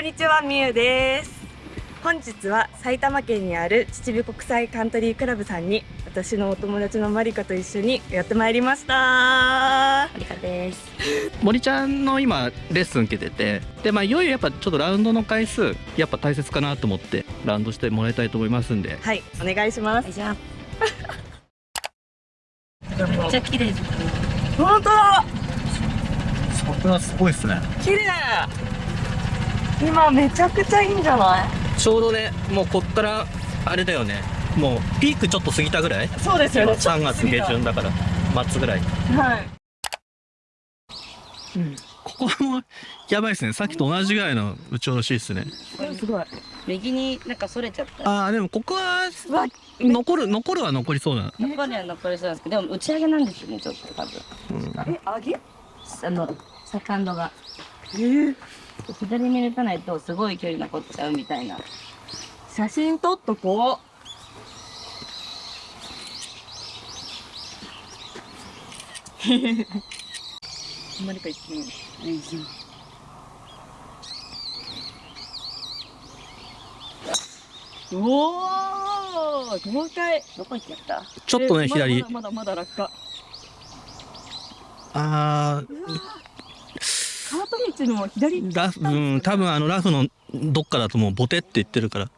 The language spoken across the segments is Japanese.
んにちは、みゆです。本日は埼玉県にある秩父国際カントリークラブさんに私のお友達のマリカと一緒にやってまいりました。マリカです。森ちゃんの今レッスン受けててでまあいよいよやっぱちょっとラウンドの回数やっぱ大切かなと思ってラウンドしてもらいたいと思いますんではい、お願いします。じゃあめっちゃ綺麗本当だ桜すごいですね綺麗今めちゃくちゃいいんじゃない？ちょうどねもうこっからあれだよね。もうピークちょっと過ぎたぐらい？そうですよね。3月下旬だから末ぐらい。はい。ここもやばいですね。さっきと同じぐらいの打ち下ろしですね。すごい。右になんかそれちゃった。あーでもここは残る残るは残りそうな。残りは残りそうなんですけどでも打ち上げなんですよねちょっと多分。え、揚げ？あのセカンドが。えー、左に打たないとすごい距離残っちゃうみたいな。写真撮っとこ あんまりか言ってない。う。おー豪快どこ行っちゃった？ちょっとねえ左。まだまだまだ落下。あカート道の左ーラフうん多分あのラフのどっかだともうボテって言ってるから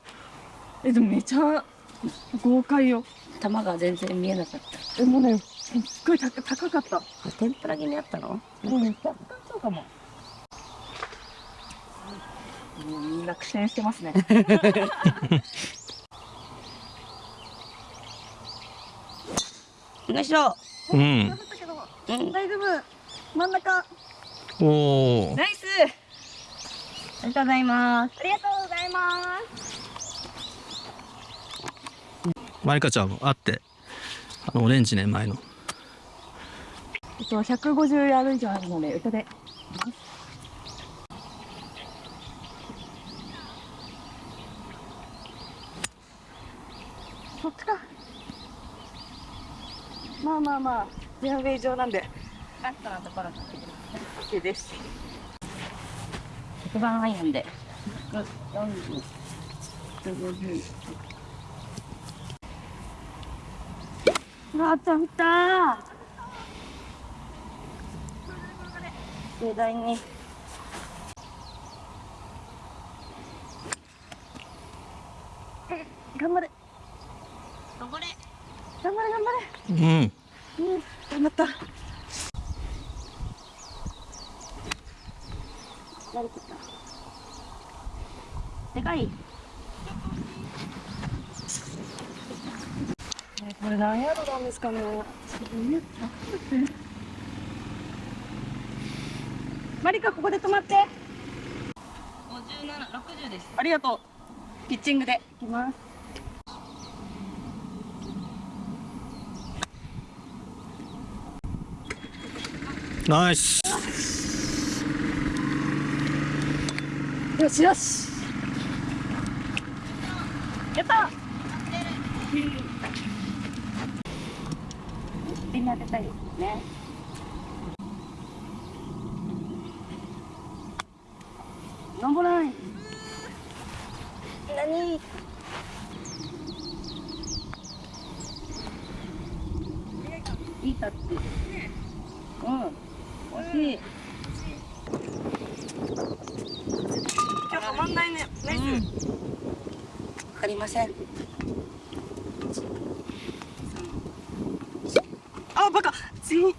え、でもめちゃ豪快よ。球が全然見えなかったえ、もうね、すっごい高高かった。天ぷら気味あったの？うん、若干そうかも。もうみんな苦戦してますね。よいしょうんうん大丈夫。真ん中。おおナイス。ありがとうございますありがとうございます。マリカちゃんもあってあのオレンジね前のえっと、150ヤード以上あるので、歌で。そっちか。まあまあまあ、フェアウェイ上なんで、カットのところ OK です。一番アイアンで。あ、ちゃんた盛大に頑張れ。頑張れ頑張れ、頑張うんれ。うん、頑張った。慣れてたでかいえこれ何ヤードなんですかね。マリカ、ここで止まって。5760ですありがとう。ピッチングで。いきます。ナイスよしよし。やった。みんな当てたいですね。登らない？何？いいタッチうん。惜しい。今日止まんないね。ナイス。わかりませんあ、バカ。次。オ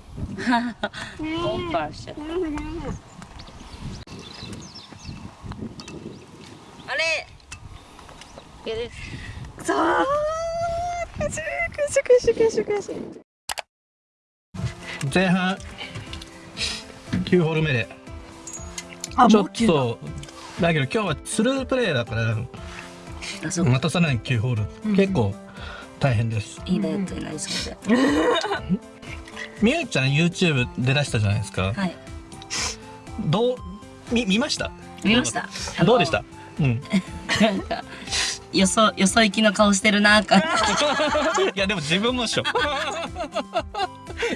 ーバーしちゃったあれ OK ですさあ。くしくしくしくしくし。前半9ホール目であちょっとだけど今日はスループレ。ーだから待たさない9ホール、結構大変です。いいねって みゆちゃん YouTube で出したじゃないですか。はい。どうみ見ました？見ました。どうでした？うん。なんかよそよそ行きの顔してるなーか。いやでも自分もっしょ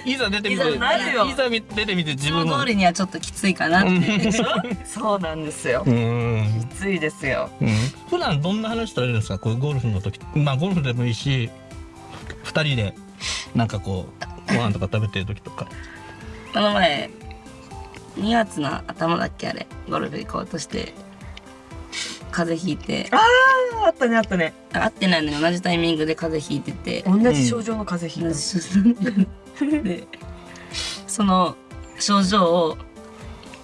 いざ出てみていざなるよ。いざ出てみて自分も。通りにはちょっときついかなって。でしょ？そうなんですよ。うん。きついですよ。うん。普段どんな話されるんですか？こうゴルフの時まあゴルフでもいいし二人でなんかこうご飯とか食べてる時とか。この前、2月の頭だっけあれ、ゴルフ行こうとして、風邪ひいて、ああったねあったね。会ってないのに同じタイミングで風邪ひいてて、同じ症状の風邪ひいた、で、その症状を、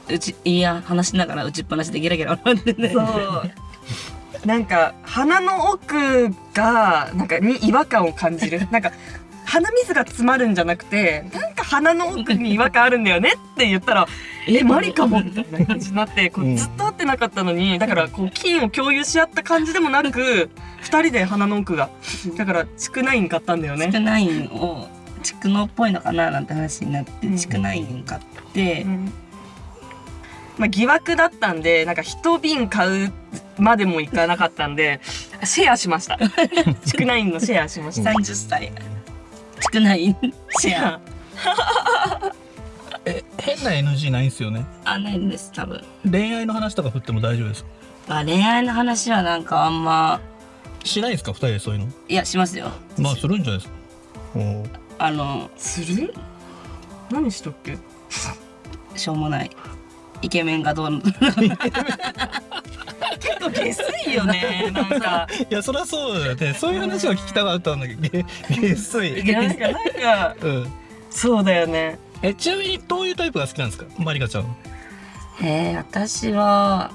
うち、いや、話しながら打ちっぱなしでギラギラ笑ってね。そう。なんか鼻の奥がなんかに違和感を感じる。なんか鼻水が詰まるんじゃなくてなんか鼻の奥に違和感あるんだよねって言ったら「えマリかも」みたいな感じになってこううん。ずっと会ってなかったのにだからこう菌を共有し合った感じでもなく二人で鼻の奥が。だから蓄内ン買ったんだよね。地区ナインを蓄能っぽいのかななんて話になってうん。地区ナイン買って、まあ、疑惑だったんでなんか一瓶買うまでもいかなかったんでシェアしました。蓄内ンのシェアしました。30歳地区ナインシェア。え変な NG ないんすよね？あないんです。多分。恋愛の話とか振っても大丈夫ですか？あ恋愛の話はなんかあんま。しないんですか？二人でそういうの？いやしますよ。まあするんじゃないですか？おー。あのする？何しとっけ？しょうもない。イケメンがどうの 下水よねなんか。いやそりゃそうだよね。そういう話を聞きたかったんだけどげげっそい、なんかなんかうん、そうだよね。えちなみにどういうタイプが好きなんですか？マリカちゃんは。えー、私は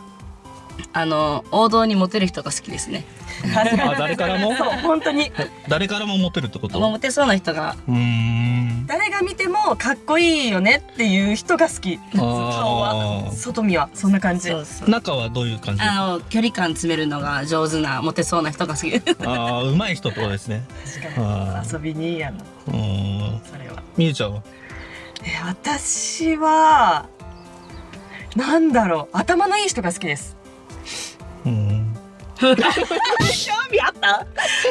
あの王道にモテる人が好きですね。あ誰からも？そう本当に。誰からもモテるってこと？モテそうな人が。うーん誰が見てもかっこいいよねっていう人が好き。顔はあ外見はそんな感じ。そうそう。中はどういう感じ？あの距離感詰めるのが上手なモテそうな人が好き。ああ上手い人ってことですね。確かあに遊びにいいやなうーん。それは。みゆちゃんは？え私はなんだろう。頭のいい人が好きです。うん 興味あった？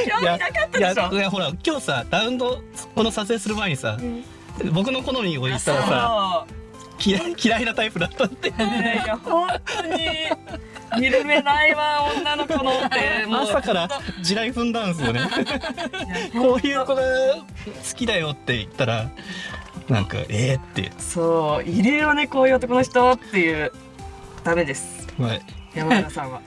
興味なかったいやでしょ？いやほら今日さラウンドこの撮影する前にさ、僕の好みを言ったらさ嫌い嫌いなタイプだったって。いや本当に。見る目ないわ女の子のって もう。朝から地雷踏んだんですよね。こういう子が好きだよって言ったらなんかえー、って。そういるよねこういう男の人っていう。ダメです。はい。山田さんは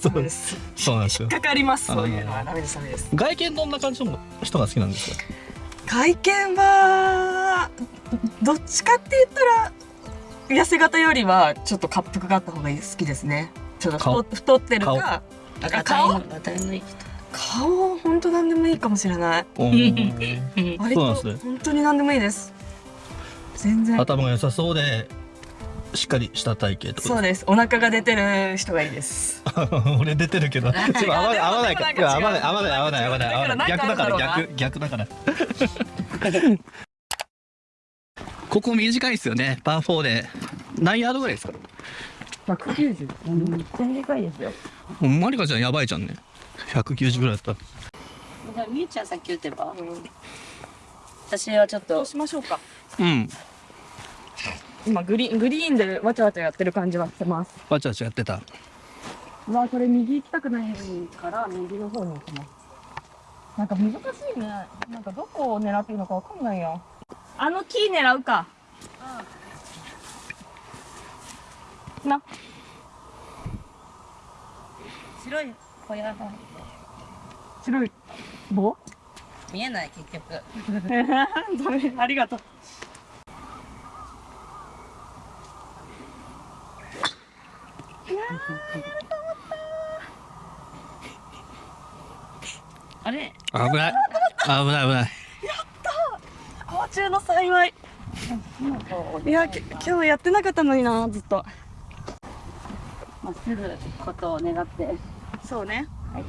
そう。です。すそうなんですよ。かかります。そういうのはダメですダメです。外見どんな感じの人が好きなんですか？外見はどっちかって言ったら痩せ型よりはちょっと滑腹があった方が好きですね。ちょっと顔？太太ってる顔？かあ顔顔本当なんでもいいかもしれない。割とそうなんですね。本当になんでもいいです。全然。頭が良さそうでしっかりした体型と？そうです。お腹が出てる人がいいです。俺出てるけど。ちょっと合わない合わない合わない合わない合わない合わない。合わない。逆だから逆逆だから。ここ短いですよね。パー4で。何ヤードぐらいですか？190全然でかいですよ。もうマリカちゃん。やばいじゃんね。190ぐらいだった。じゃあみゆちゃんさっき言ってば私はちょっと。どうしましょうか。うん今グリーングリーンでわちゃわちゃやってる感じはしてます。わちゃわちゃやってた。うわこれ右行きたくないから右の方に行きます。なんか難しいね。なんかどこを狙っていいのかわかんないよ。あの木狙うか。な。白い小屋が白い棒？見えない結局。ダメ。ありがとうあれ？危ない。危ない危ない。不幸中の幸い。いやき今日やってなかったのになずっと。まっすぐことを願って。そうね。はい。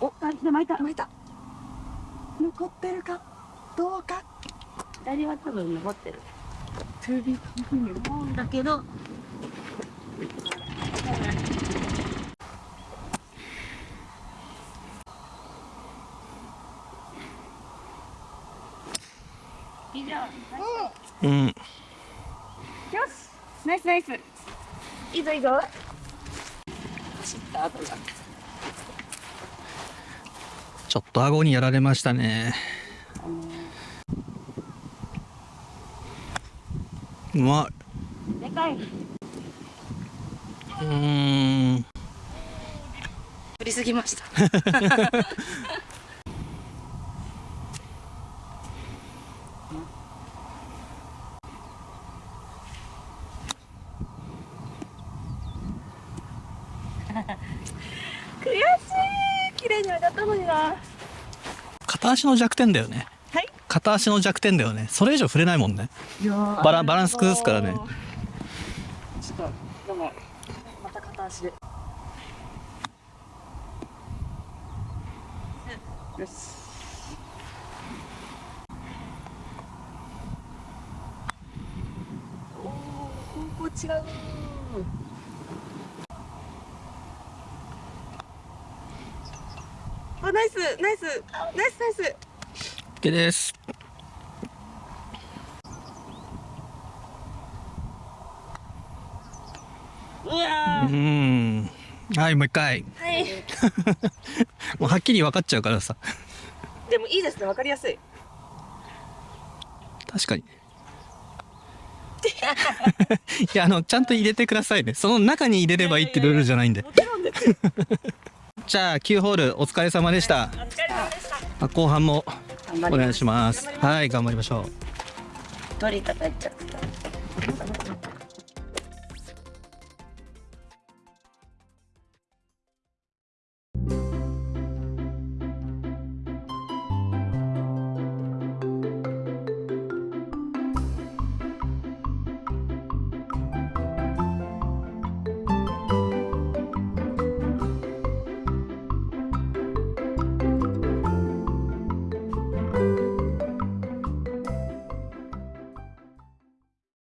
おあで巻いた巻いた。残ってるかどうか左は多分登ってる。だけど、以上うん。よし、ナイスナイス。いいぞいいぞ。ちょっと顎にやられましたね。うまい。でかい。うーん。振りすぎました。悔しい。綺麗に上がったのにな。片足の弱点だよね。はい片足の弱点だよね。それ以上触れないもんね。バラバランス崩すからね。ちょっとでもまた片足で。よし。おー方向違う。あナイスナイス。ナイスナイス OK です。うん。はいもう一回。ーはい。もうはっきり分かっちゃうからさ。でもいいですね。わかりやすい。確かに。いやあのちゃんと入れてくださいね。その中に入れればいいってルールじゃないんで。もちろんですよじゃあ9ホールお疲れ様でした。したあ後半もお願いします。はい頑張りましょう。鳥叩いちゃった